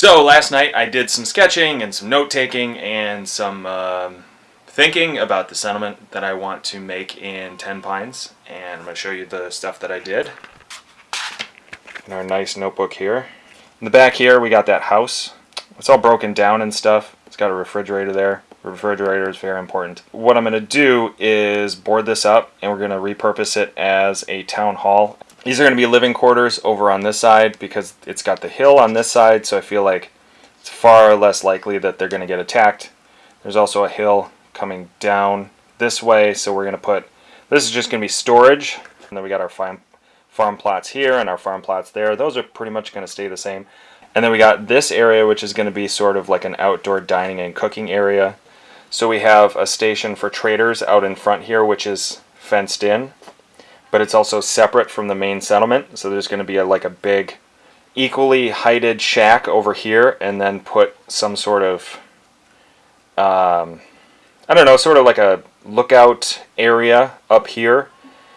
So last night I did some sketching and some note taking and some um, thinking about the settlement that I want to make in Tenpines and I'm going to show you the stuff that I did in our nice notebook here. In the back here we got that house. It's all broken down and stuff. It's got a refrigerator there. The refrigerator is very important. What I'm going to do is board this up and we're going to repurpose it as a town hall these are going to be living quarters over on this side because it's got the hill on this side, so I feel like it's far less likely that they're going to get attacked. There's also a hill coming down this way, so we're going to put, this is just going to be storage, and then we got our farm, farm plots here and our farm plots there. Those are pretty much going to stay the same. And then we got this area, which is going to be sort of like an outdoor dining and cooking area. So we have a station for traders out in front here, which is fenced in but it's also separate from the main settlement. So there's going to be a, like a big, equally heighted shack over here, and then put some sort of, um, I don't know, sort of like a lookout area up here.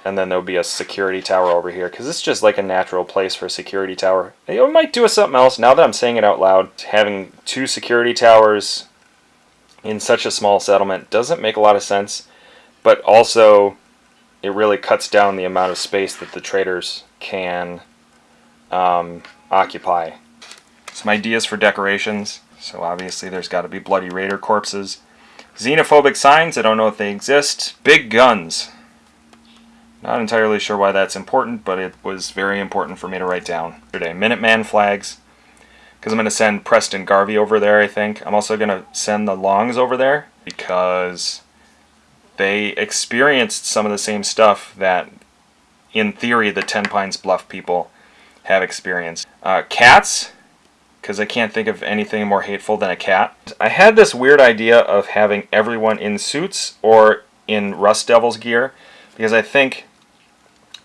And then there'll be a security tower over here, because it's just like a natural place for a security tower. You might do something else, now that I'm saying it out loud, having two security towers in such a small settlement doesn't make a lot of sense. But also, it really cuts down the amount of space that the traders can um, occupy. Some ideas for decorations. So obviously there's got to be bloody raider corpses. Xenophobic signs, I don't know if they exist. Big guns. Not entirely sure why that's important, but it was very important for me to write down. Today, Minuteman flags. Because I'm going to send Preston Garvey over there, I think. I'm also going to send the Longs over there. Because they experienced some of the same stuff that, in theory, the Tenpines Bluff people have experienced. Uh, cats, because I can't think of anything more hateful than a cat. I had this weird idea of having everyone in suits or in Rust Devil's gear, because I think,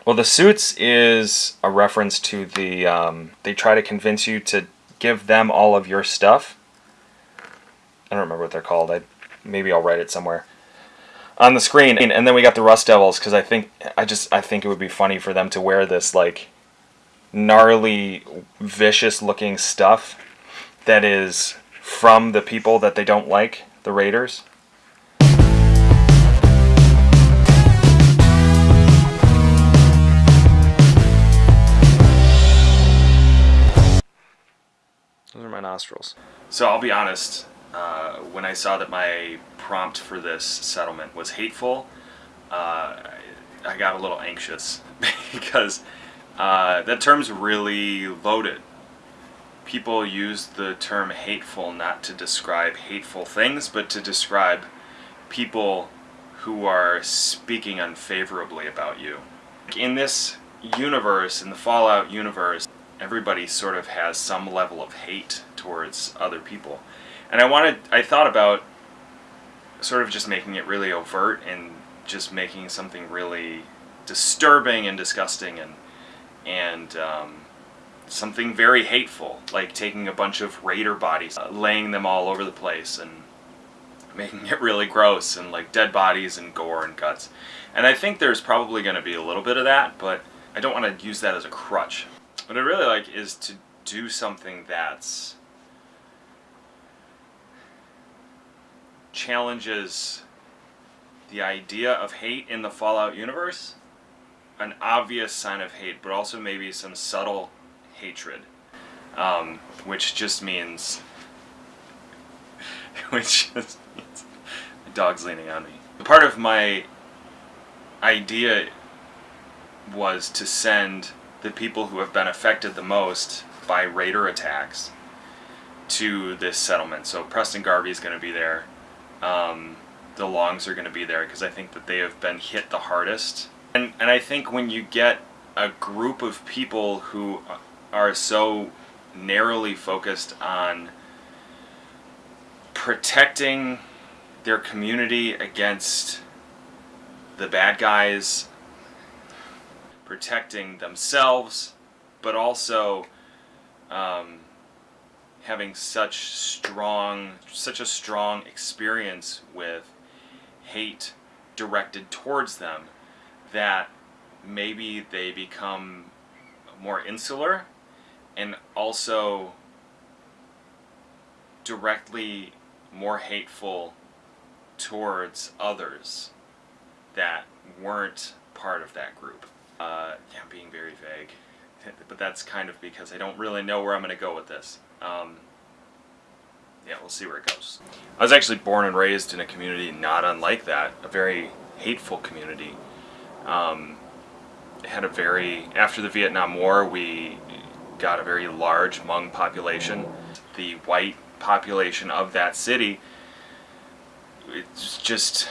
well, the suits is a reference to the, um, they try to convince you to give them all of your stuff. I don't remember what they're called. I Maybe I'll write it somewhere on the screen. And then we got the Rust Devils because I think I just I think it would be funny for them to wear this like gnarly, vicious looking stuff that is from the people that they don't like, the Raiders. Those are my nostrils. So I'll be honest, uh, when I saw that my prompt for this settlement was hateful, uh, I got a little anxious because uh, that term's really loaded. People use the term hateful not to describe hateful things, but to describe people who are speaking unfavorably about you. In this universe, in the Fallout universe, everybody sort of has some level of hate towards other people. And I wanted, I thought about sort of just making it really overt and just making something really disturbing and disgusting and and um, something very hateful, like taking a bunch of raider bodies, uh, laying them all over the place and making it really gross and like dead bodies and gore and guts. And I think there's probably going to be a little bit of that, but I don't want to use that as a crutch. What I really like is to do something that's challenges the idea of hate in the Fallout universe, an obvious sign of hate, but also maybe some subtle hatred, um, which just means, which just means, dog's leaning on me. The part of my idea was to send the people who have been affected the most by raider attacks to this settlement. So Preston Garvey is going to be there um, the longs are going to be there because I think that they have been hit the hardest. And, and I think when you get a group of people who are so narrowly focused on protecting their community against the bad guys, protecting themselves, but also um, having such strong, such a strong experience with hate directed towards them that maybe they become more insular and also directly more hateful towards others that weren't part of that group. Uh, yeah, I'm being very vague, but that's kind of because I don't really know where I'm going to go with this. Um, yeah, we'll see where it goes. I was actually born and raised in a community not unlike that, a very hateful community. Um, had a very, after the Vietnam War, we got a very large Hmong population. The white population of that city, it's just,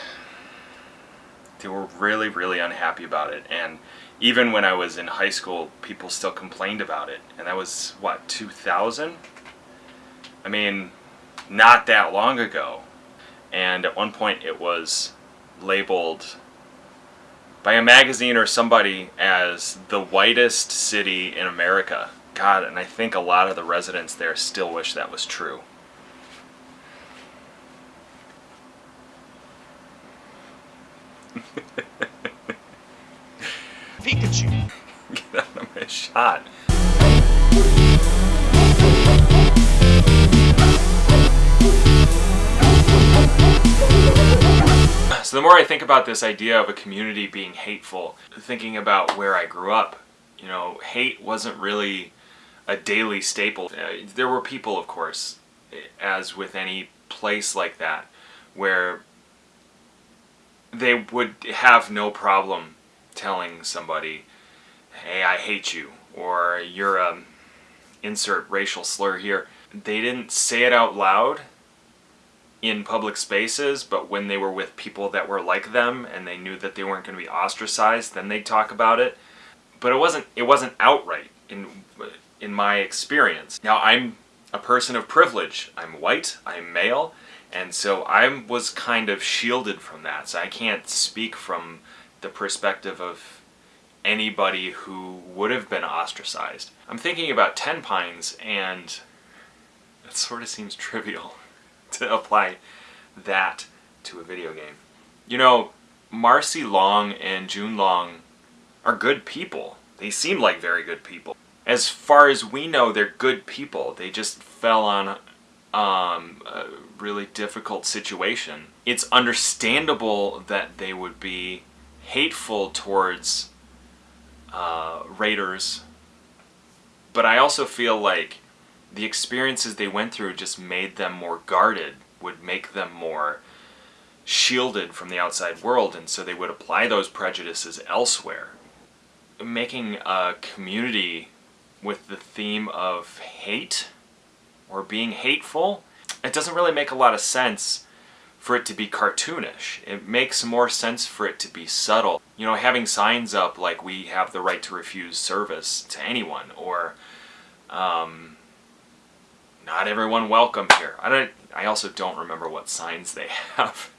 they were really, really unhappy about it. And even when I was in high school, people still complained about it. And that was, what, 2000? I mean, not that long ago. And at one point it was labeled by a magazine or somebody as the whitest city in America. God, and I think a lot of the residents there still wish that was true. Shot. So the more I think about this idea of a community being hateful, thinking about where I grew up, you know, hate wasn't really a daily staple. Uh, there were people, of course, as with any place like that, where they would have no problem telling somebody, hey, I hate you, or you're a insert racial slur here. They didn't say it out loud in public spaces, but when they were with people that were like them and they knew that they weren't going to be ostracized, then they'd talk about it. But it wasn't it wasn't outright in in my experience. Now I'm a person of privilege. I'm white, I'm male, and so I was kind of shielded from that. So I can't speak from the perspective of anybody who would have been ostracized. I'm thinking about Tenpines and it sort of seems trivial. to apply that to a video game. You know, Marcy Long and June Long are good people. They seem like very good people. As far as we know, they're good people. They just fell on um, a really difficult situation. It's understandable that they would be hateful towards uh, Raiders, but I also feel like the experiences they went through just made them more guarded, would make them more shielded from the outside world, and so they would apply those prejudices elsewhere. Making a community with the theme of hate or being hateful, it doesn't really make a lot of sense for it to be cartoonish. It makes more sense for it to be subtle. You know, having signs up like we have the right to refuse service to anyone, or um, not everyone welcome here. I don't. I also don't remember what signs they have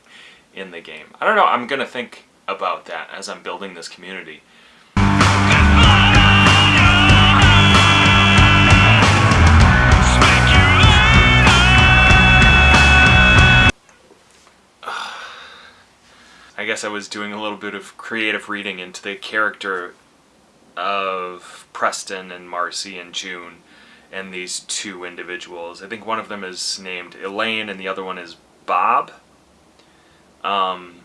in the game. I don't know. I'm gonna think about that as I'm building this community. I guess I was doing a little bit of creative reading into the character of Preston and Marcy and June and these two individuals. I think one of them is named Elaine and the other one is Bob, um,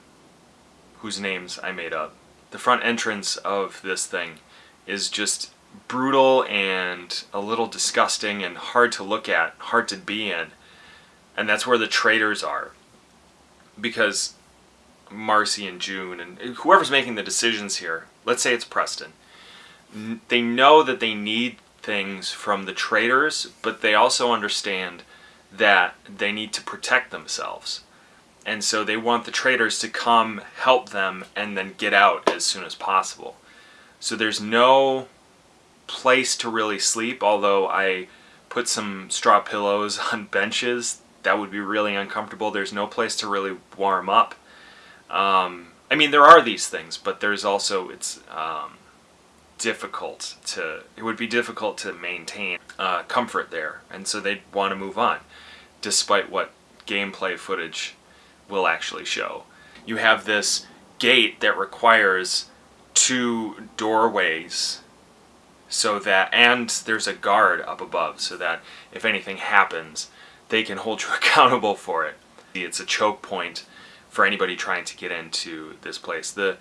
whose names I made up. The front entrance of this thing is just brutal and a little disgusting and hard to look at, hard to be in. And that's where the traitors are. Because Marcy and June and uh, whoever's making the decisions here, let's say it's Preston, they know that they need things from the traders, but they also understand that they need to protect themselves. And so they want the traders to come help them and then get out as soon as possible. So there's no place to really sleep, although I put some straw pillows on benches. That would be really uncomfortable. There's no place to really warm up. Um, I mean, there are these things, but there's also, it's, um, difficult to it would be difficult to maintain uh, comfort there and so they'd want to move on despite what gameplay footage will actually show you have this gate that requires two doorways so that and there's a guard up above so that if anything happens they can hold you accountable for it. It's a choke point for anybody trying to get into this place. The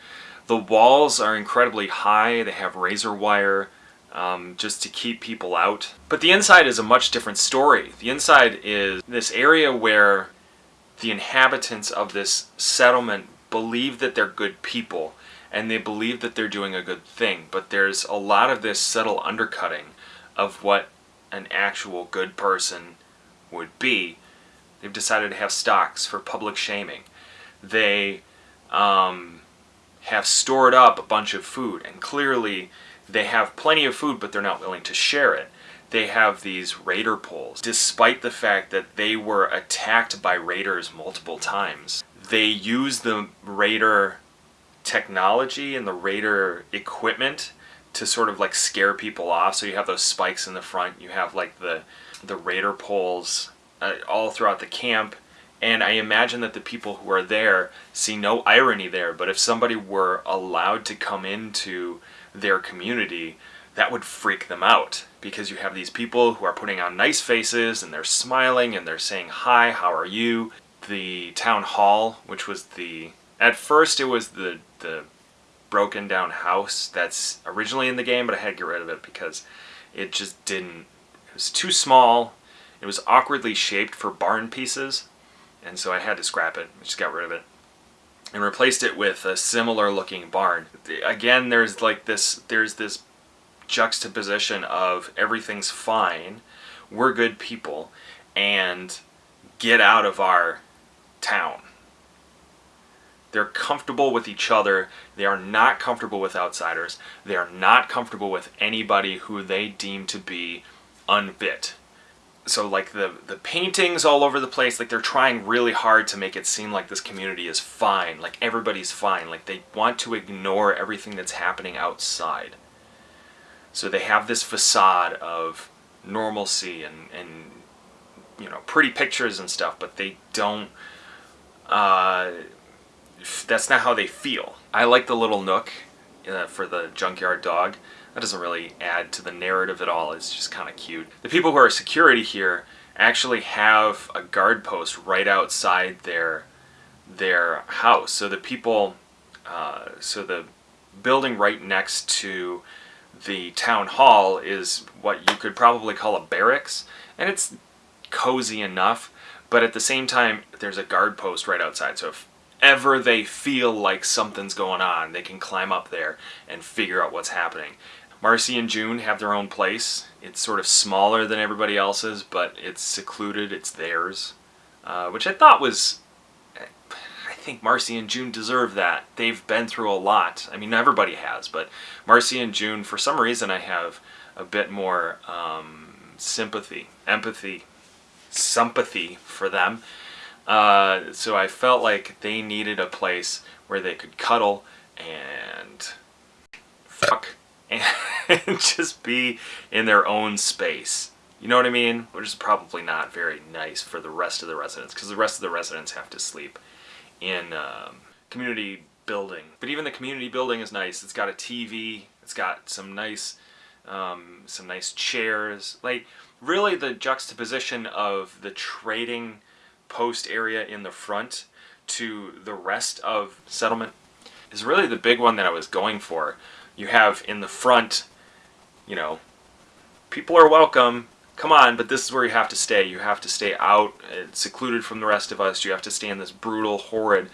the walls are incredibly high. They have razor wire um, just to keep people out. But the inside is a much different story. The inside is this area where the inhabitants of this settlement believe that they're good people and they believe that they're doing a good thing. But there's a lot of this subtle undercutting of what an actual good person would be. They've decided to have stocks for public shaming. They um, have stored up a bunch of food and clearly they have plenty of food but they're not willing to share it. They have these raider poles despite the fact that they were attacked by raiders multiple times. They use the raider technology and the raider equipment to sort of like scare people off. So you have those spikes in the front, you have like the the raider poles uh, all throughout the camp. And I imagine that the people who are there see no irony there, but if somebody were allowed to come into their community, that would freak them out because you have these people who are putting on nice faces and they're smiling and they're saying, Hi, how are you? The town hall, which was the, at first it was the, the broken down house that's originally in the game, but I had to get rid of it because it just didn't, it was too small. It was awkwardly shaped for barn pieces, and so I had to scrap it. I just got rid of it and replaced it with a similar looking barn. Again, there's like this, there's this juxtaposition of everything's fine, we're good people, and get out of our town. They're comfortable with each other. They are not comfortable with outsiders. They are not comfortable with anybody who they deem to be unfit. So like the, the paintings all over the place, like they're trying really hard to make it seem like this community is fine, like everybody's fine, like they want to ignore everything that's happening outside. So they have this facade of normalcy and, and you know, pretty pictures and stuff, but they don't, uh, that's not how they feel. I like the little nook uh, for the junkyard dog. That doesn't really add to the narrative at all. It's just kind of cute. The people who are security here actually have a guard post right outside their their house. So the people, uh, so the building right next to the town hall is what you could probably call a barracks, and it's cozy enough, but at the same time, there's a guard post right outside. So if ever they feel like something's going on, they can climb up there and figure out what's happening. Marcy and June have their own place. It's sort of smaller than everybody else's, but it's secluded, it's theirs. Uh, which I thought was I think Marcy and June deserve that. They've been through a lot. I mean, everybody has, but Marcy and June, for some reason, I have a bit more um, sympathy, empathy, sympathy for them. Uh, so I felt like they needed a place where they could cuddle and fuck and just be in their own space. You know what I mean? Which is probably not very nice for the rest of the residents because the rest of the residents have to sleep in um, community building. But even the community building is nice. It's got a TV. It's got some nice, um, some nice chairs. Like really, the juxtaposition of the trading post area in the front to the rest of settlement is really the big one that I was going for. You have in the front, you know, people are welcome, come on, but this is where you have to stay. You have to stay out, uh, secluded from the rest of us. You have to stay in this brutal, horrid,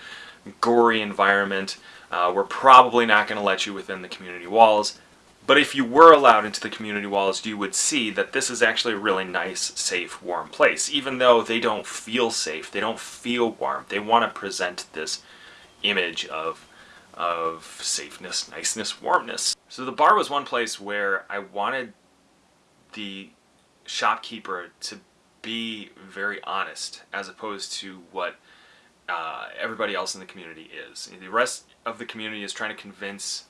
gory environment. Uh, we're probably not going to let you within the community walls. But if you were allowed into the community walls, you would see that this is actually a really nice, safe, warm place. Even though they don't feel safe, they don't feel warm. They want to present this image of, of safeness, niceness, warmness. So the bar was one place where I wanted the shopkeeper to be very honest as opposed to what uh, everybody else in the community is. The rest of the community is trying to convince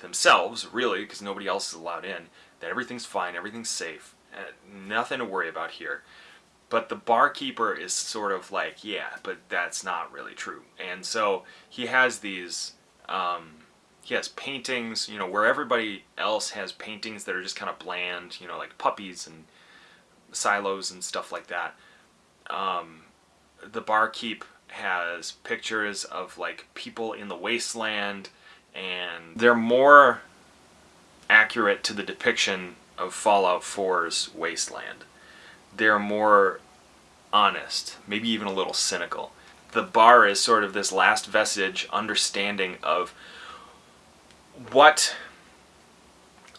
themselves, really, because nobody else is allowed in, that everything's fine, everything's safe, uh, nothing to worry about here. But the barkeeper is sort of like, yeah, but that's not really true. And so he has these, um, he has paintings, you know, where everybody else has paintings that are just kind of bland, you know, like puppies and silos and stuff like that. Um, the barkeep has pictures of like people in the wasteland, and they're more accurate to the depiction of Fallout 4's wasteland. They're more honest, maybe even a little cynical. The bar is sort of this last vestige understanding of what,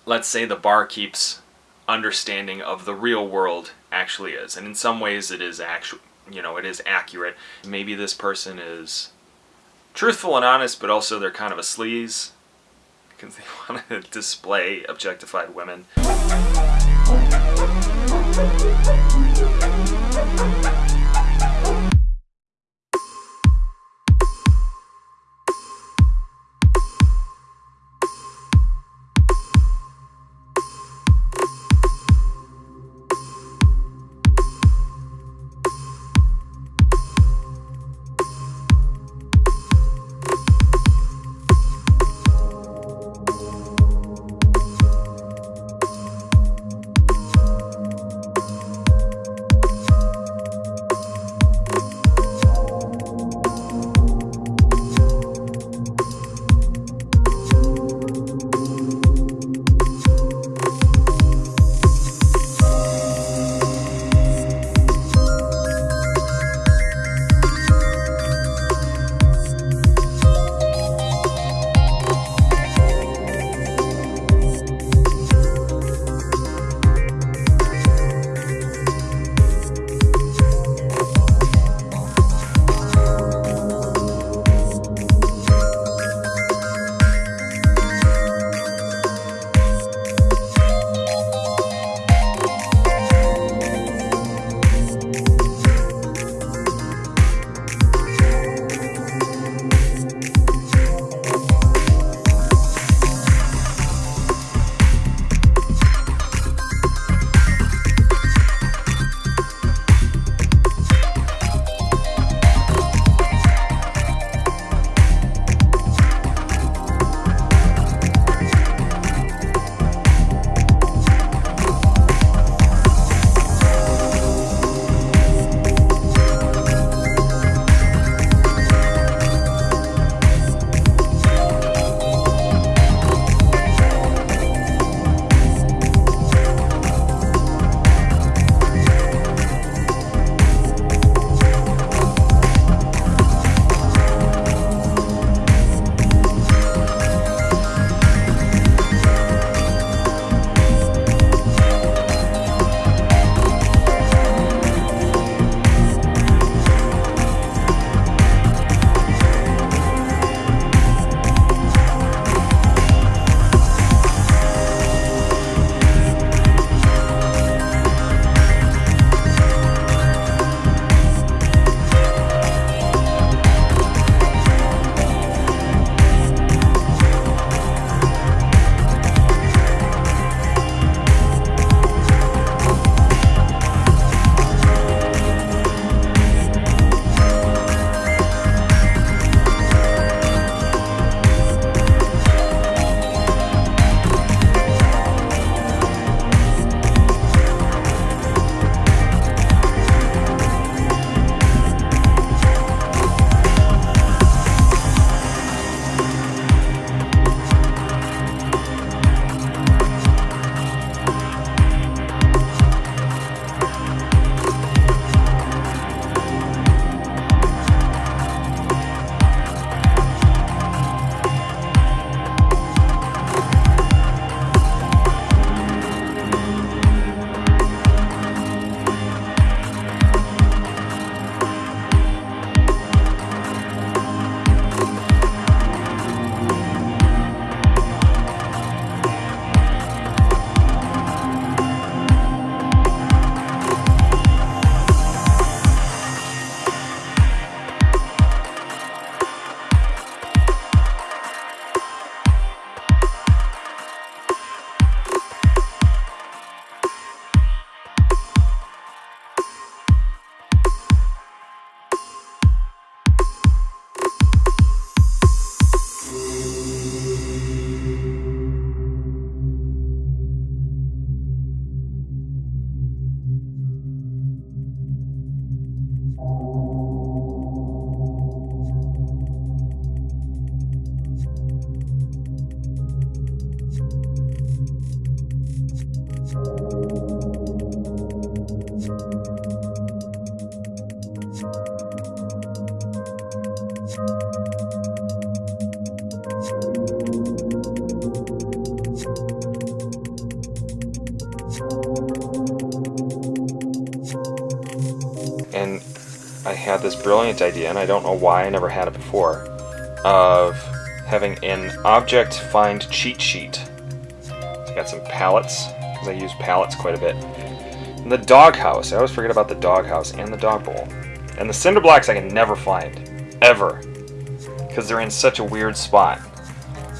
let's say, the barkeep's understanding of the real world actually is. And in some ways, it is actual, you know, it is accurate. Maybe this person is truthful and honest, but also they're kind of a sleaze because they want to display objectified women. Had this brilliant idea, and I don't know why I never had it before, of having an object find cheat sheet. So I got some pallets, because I use pallets quite a bit. And the doghouse, I always forget about the doghouse and the dog bowl. And the cinder blocks I can never find, ever, because they're in such a weird spot.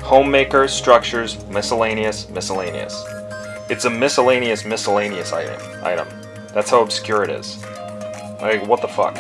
Homemaker, structures, miscellaneous, miscellaneous. It's a miscellaneous, miscellaneous item. Item. That's how obscure it is. Like, what the fuck?